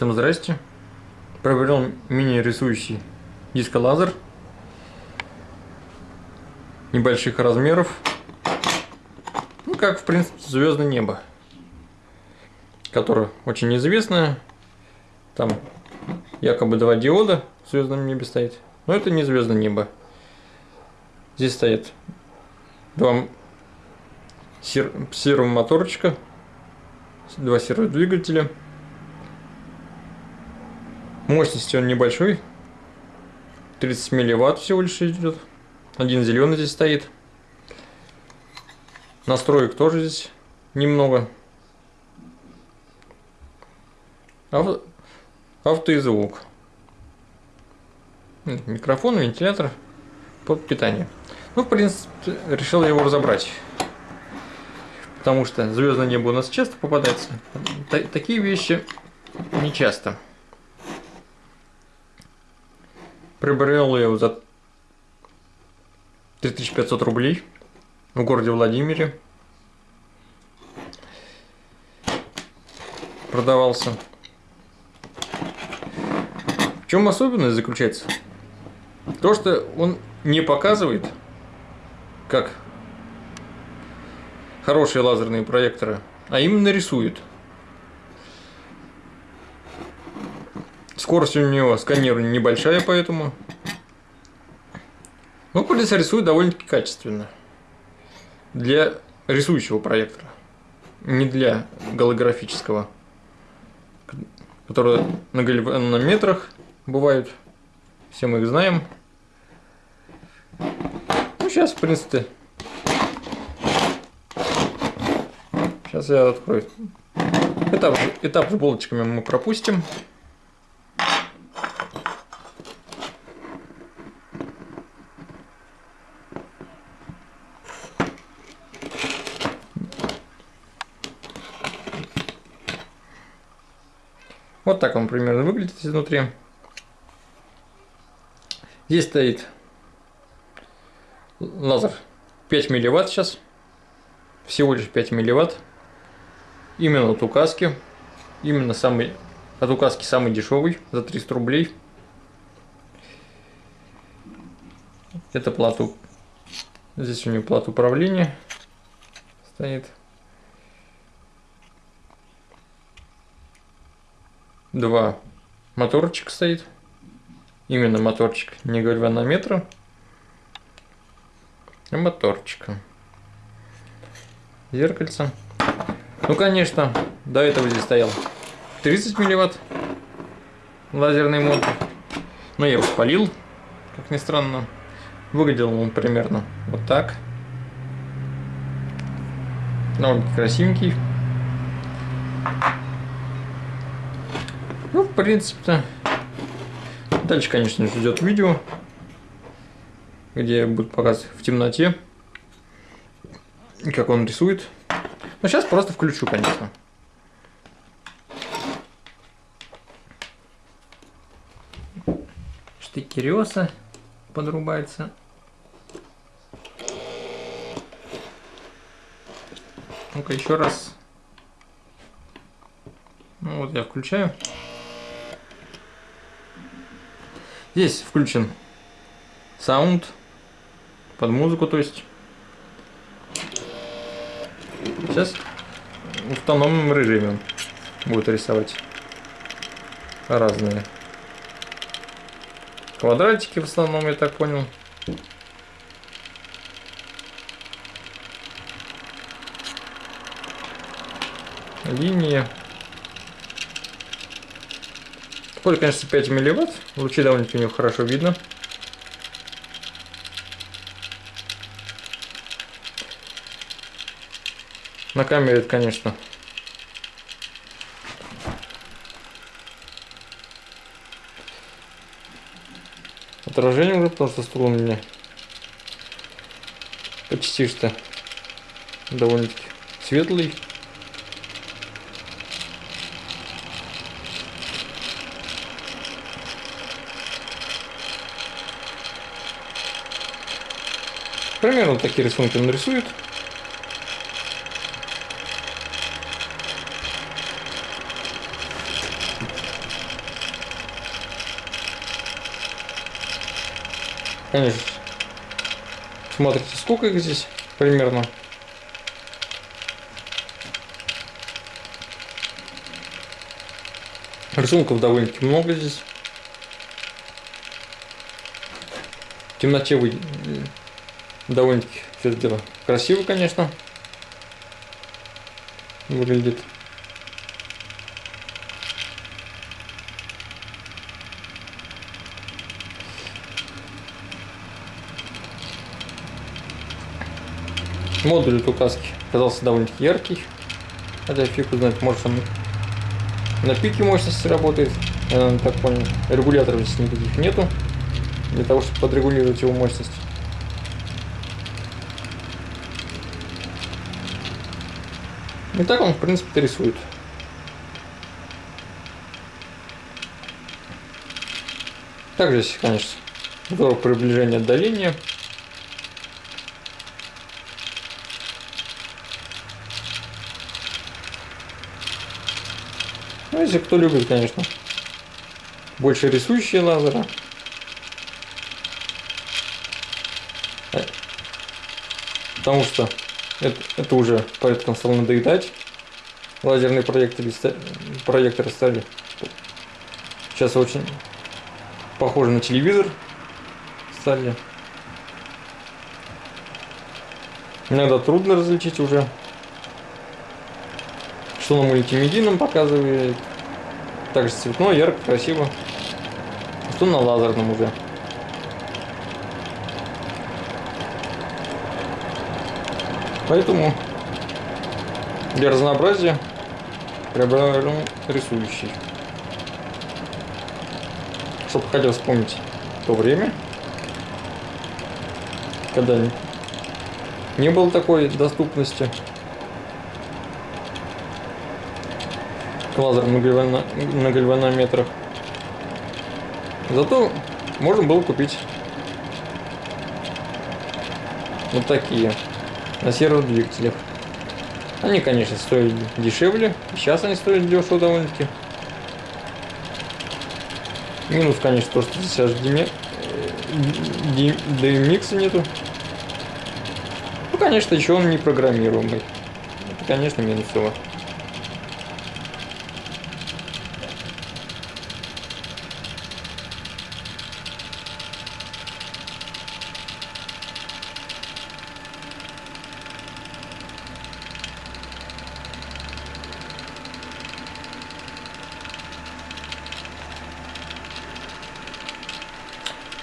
Всем здрасте. Приобрел мини-рисующий дисколазер небольших размеров. Ну, как, в принципе, звездное небо, которое очень известное. Там якобы два диода в звездном небе стоит. Но это не звездное небо. Здесь стоит два сер сервомоторчика, два серводвигателя. Мощности он небольшой. 30 милливатт всего лишь идет. Один зеленый здесь стоит. Настроек тоже здесь немного. Авто, авто и звук. Микрофон, вентилятор под питание. Ну, в принципе, решил его разобрать. Потому что звездное небо у нас часто попадается. Такие вещи не часто. Приобрел я его за 3500 рублей в городе Владимире. Продавался. В чем особенность заключается? То, что он не показывает, как хорошие лазерные проекторы, а именно рисует. Скорость у него сканирования небольшая, поэтому... Ну, полиция рисует довольно-таки качественно. Для рисующего проектора. Не для голографического. Которые на галванометрах бывают. Все мы их знаем. Ну, сейчас, в принципе... Сейчас я открою. Этап, этап с булочками мы пропустим. Вот так он примерно выглядит изнутри. Здесь стоит лазер 5 милливатт сейчас. Всего лишь 5 милливатт. Именно от указки. Именно самый от указки самый дешевый за 300 рублей. Это плату. Здесь у него плат управления стоит. Два моторчика стоит. Именно моторчик, не гальванометра, а моторчика. Зеркальце. Ну, конечно, до этого здесь стоял 30 милливатт лазерный мотор. Но я его спалил, как ни странно. Выглядел он примерно вот так. Довольно красивенький. Ну, принципе-то. Дальше, конечно, ждет видео, где будет показывать в темноте, как он рисует. Но сейчас просто включу, конечно. Штыки реса подрубается. Ну-ка еще раз. Ну вот я включаю. Здесь включен саунд под музыку, то есть. Сейчас в автономном режиме будет рисовать разные квадратики в основном, я так понял. Линии. Поле, конечно, 5 милливатт. Лучи довольно-таки у него хорошо видно. На камере это, конечно, отражение уже, потому что струн у меня почти что довольно-таки светлый. Примерно такие рисунки он рисует. Конечно. Смотрите, сколько их здесь примерно. Рисунков довольно-таки много здесь. В темноте вы довольно-таки все дело красиво, конечно, выглядит. Модуль от указки оказался довольно-таки яркий. Хотя фиг узнать, может он на пике мощности работает. Я так понял. Регуляторов здесь никаких нету. Для того, чтобы подрегулировать его мощность. И так он, в принципе, рисует. Также здесь, конечно, здорово приближение отдаления. Ну, если кто любит, конечно, больше рисующие лазеры. Э, потому что это, это уже порядком стало надоедать. Лазерные проекторы, проекторы стали сейчас очень похожи на телевизор стали. Иногда трудно различить уже, что на мультимедийном показывает. Также цветно, ярко, красиво. Что на лазерном уже. Поэтому для разнообразия приобретаем рисующий. Чтобы хотел вспомнить то время, когда не было такой доступности к лазерам на гальванометрах. Зато можно было купить вот такие на серводвигателях. Они, конечно, стоили дешевле. Сейчас они стоят дешево довольно-таки. Минус, конечно, то, что здесь аж диме... DMX нету. Ну, конечно, еще он не программируемый. Это, конечно, минусово.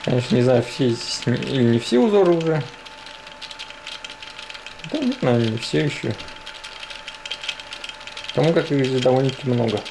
Конечно, не знаю, все или не все узоры уже. Да нет, наверное, не все еще. Потому как их здесь довольно-таки много.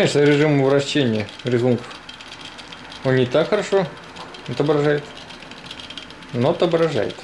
Конечно, режим вращения рисунков он не так хорошо отображает, но отображает.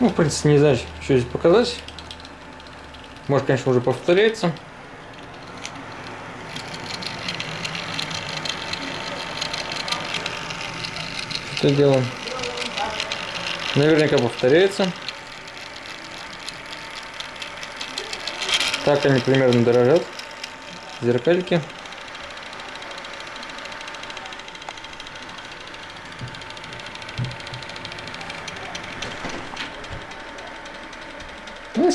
Ну, в принципе, не знаю, что здесь показать. Может, конечно, уже повторяется. Что делаем? Наверняка повторяется. Так они примерно дорожат. Зеркальки.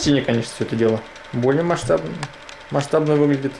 Стене, конечно, все это дело более масштабно, масштабно выглядит.